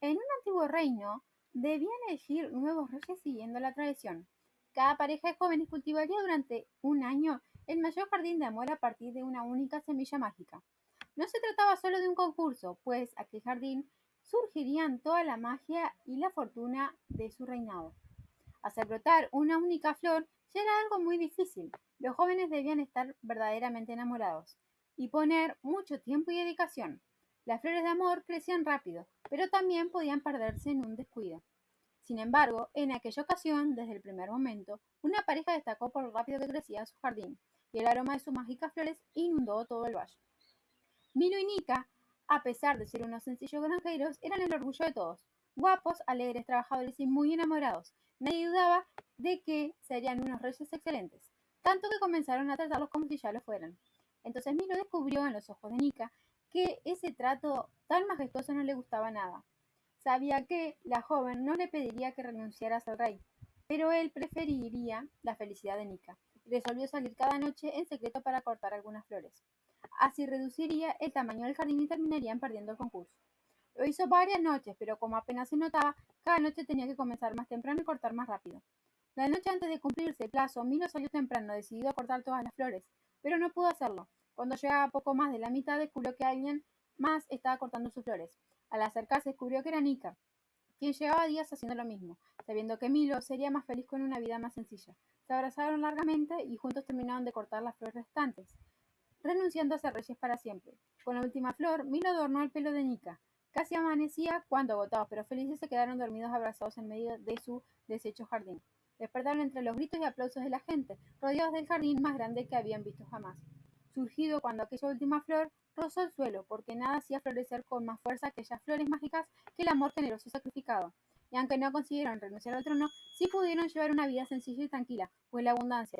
En un antiguo reino, debían elegir nuevos reyes siguiendo la tradición. Cada pareja de jóvenes cultivaría durante un año el mayor jardín de amor a partir de una única semilla mágica. No se trataba solo de un concurso, pues aquel jardín surgirían toda la magia y la fortuna de su reinado. Hacer brotar una única flor ya era algo muy difícil. Los jóvenes debían estar verdaderamente enamorados y poner mucho tiempo y dedicación. Las flores de amor crecían rápido, pero también podían perderse en un descuido. Sin embargo, en aquella ocasión, desde el primer momento, una pareja destacó por lo rápido que crecía su jardín, y el aroma de sus mágicas flores inundó todo el valle. Milo y Nika, a pesar de ser unos sencillos granjeros, eran el orgullo de todos. Guapos, alegres, trabajadores y muy enamorados. Nadie dudaba de que serían unos reyes excelentes, tanto que comenzaron a tratarlos como si ya lo fueran. Entonces Milo descubrió en los ojos de Nika que ese trato tan majestuoso no le gustaba nada. Sabía que la joven no le pediría que renunciara a ser rey, pero él preferiría la felicidad de Nika resolvió salir cada noche en secreto para cortar algunas flores. Así reduciría el tamaño del jardín y terminarían perdiendo el concurso. Lo hizo varias noches, pero como apenas se notaba, cada noche tenía que comenzar más temprano y cortar más rápido. La noche antes de cumplirse el plazo, Milo salió temprano, decidido a cortar todas las flores, pero no pudo hacerlo. Cuando llegaba poco más de la mitad, descubrió que alguien más estaba cortando sus flores. Al acercarse, descubrió que era Nika, quien llevaba días haciendo lo mismo, sabiendo que Milo sería más feliz con una vida más sencilla. Se abrazaron largamente y juntos terminaron de cortar las flores restantes, renunciando a ser reyes para siempre. Con la última flor, Milo adornó el pelo de Nika. Casi amanecía cuando, agotados pero felices, se quedaron dormidos abrazados en medio de su deshecho jardín. Despertaron entre los gritos y aplausos de la gente, rodeados del jardín más grande que habían visto jamás surgido cuando aquella última flor rozó el suelo, porque nada hacía florecer con más fuerza aquellas flores mágicas que el amor generoso sacrificado. Y aunque no consiguieron renunciar al trono, sí pudieron llevar una vida sencilla y tranquila, pues la abundancia